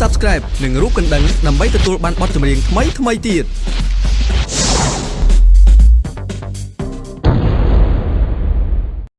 Subscribe និងរូបកណ្ដឹងដើម្បីទទួលបានបទចម្រៀងថ្មីៗទៀត